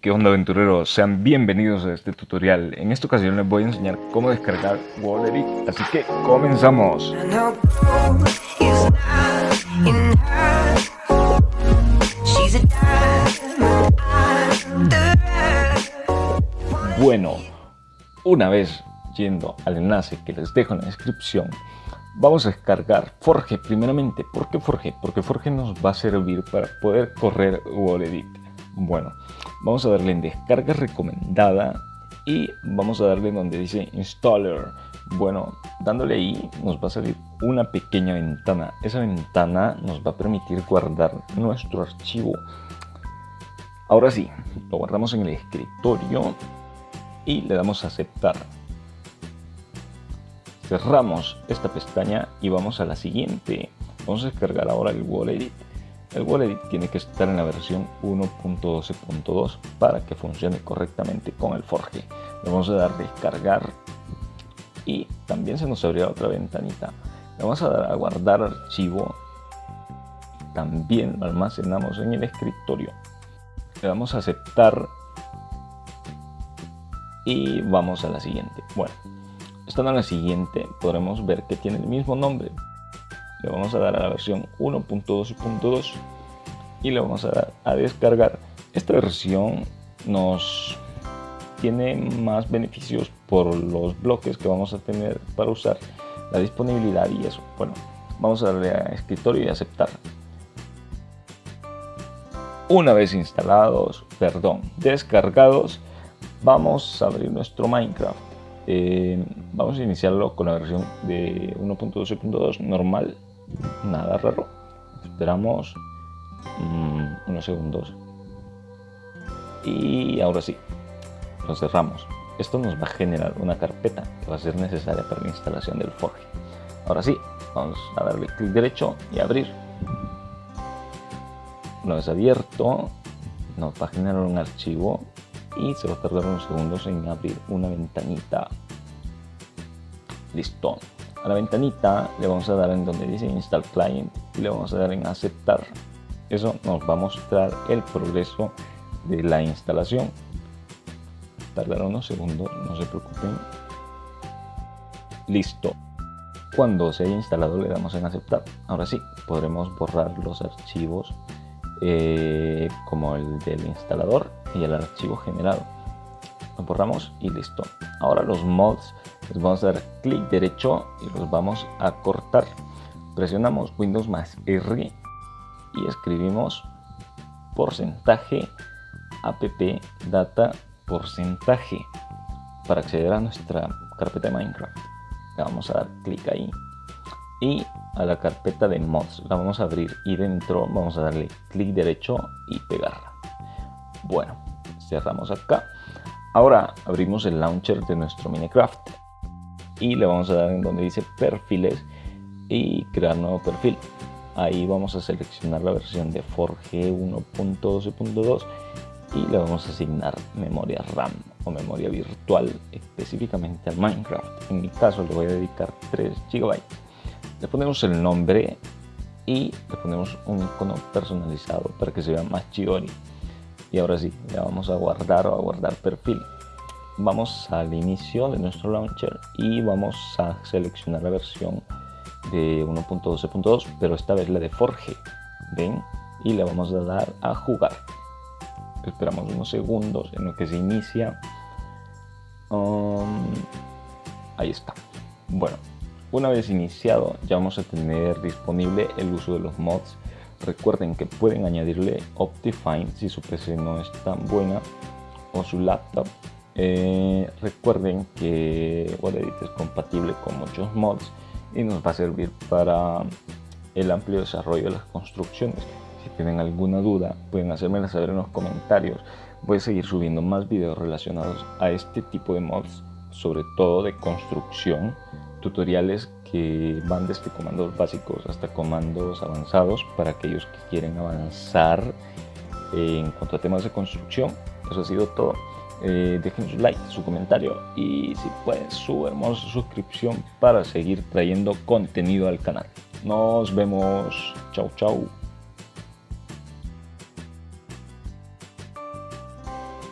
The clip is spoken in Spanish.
¿Qué onda aventureros? Sean bienvenidos a este tutorial. En esta ocasión les voy a enseñar cómo descargar Wallet así que comenzamos. Bueno, una vez yendo al enlace que les dejo en la descripción, vamos a descargar Forge primeramente. ¿Por qué Forge? Porque Forge nos va a servir para poder correr Wallet Bueno, vamos a darle en descarga recomendada y vamos a darle donde dice installer. Bueno dándole ahí nos va a salir una pequeña ventana. Esa ventana nos va a permitir guardar nuestro archivo. Ahora sí lo guardamos en el escritorio y le damos a aceptar. Cerramos esta pestaña y vamos a la siguiente. Vamos a descargar ahora el wallet el Wallet tiene que estar en la versión 1.12.2 para que funcione correctamente con el Forge. Le vamos a dar descargar y también se nos abrirá otra ventanita. Le vamos a dar a guardar archivo. También lo almacenamos en el escritorio. Le damos a aceptar y vamos a la siguiente. Bueno, estando en la siguiente podremos ver que tiene el mismo nombre, le vamos a dar a la versión 1.2.2 y le vamos a dar a descargar. Esta versión nos tiene más beneficios por los bloques que vamos a tener para usar la disponibilidad y eso. Bueno vamos a darle a escritorio y aceptar. Una vez instalados perdón descargados vamos a abrir nuestro minecraft. Eh, vamos a iniciarlo con la versión de 1.12.2 normal nada raro. Esperamos mm, unos segundos. Y ahora sí lo cerramos. Esto nos va a generar una carpeta que va a ser necesaria para la instalación del Forge ahora sí vamos a darle clic derecho y abrir. Una vez abierto nos va a generar un archivo y se va a tardar unos segundos en abrir una ventanita. Listo a la ventanita le vamos a dar en donde dice install client y le vamos a dar en aceptar. Eso nos va a mostrar el progreso de la instalación. Tardará unos segundos no se preocupen. Listo. Cuando se haya instalado le damos en aceptar. Ahora sí podremos borrar los archivos eh, como el del instalador y el archivo generado. Lo borramos y listo. Ahora los mods les vamos a dar clic derecho y los vamos a cortar. Presionamos windows más r y escribimos porcentaje app data porcentaje para acceder a nuestra carpeta de minecraft. Le vamos a dar clic ahí y a la carpeta de mods. La vamos a abrir y dentro vamos a darle clic derecho y pegarla. Bueno cerramos acá. Ahora abrimos el launcher de nuestro minecraft y le vamos a dar en donde dice perfiles y crear nuevo perfil. Ahí vamos a seleccionar la versión de Forge 1.12.2 y le vamos a asignar memoria RAM o memoria virtual específicamente al Minecraft. En mi caso le voy a dedicar 3 GB le ponemos el nombre y le ponemos un icono personalizado para que se vea más chidori y ahora sí le vamos a guardar o a guardar perfil vamos al inicio de nuestro launcher y vamos a seleccionar la versión de 1.12.2 pero esta vez la de Forge. Ven y le vamos a dar a jugar. Esperamos unos segundos en lo que se inicia. Um, ahí está. Bueno una vez iniciado ya vamos a tener disponible el uso de los mods. Recuerden que pueden añadirle Optifine si su PC no es tan buena o su laptop eh, recuerden que Wallet es compatible con muchos mods y nos va a servir para el amplio desarrollo de las construcciones. Si tienen alguna duda pueden hacérmela saber en los comentarios. Voy a seguir subiendo más videos relacionados a este tipo de mods, sobre todo de construcción, tutoriales que van desde comandos básicos hasta comandos avanzados para aquellos que quieren avanzar en cuanto a temas de construcción. Eso ha sido todo eh, dejen su like, su comentario y si pueden su hermosa suscripción para seguir trayendo contenido al canal. Nos vemos. Chau, chau.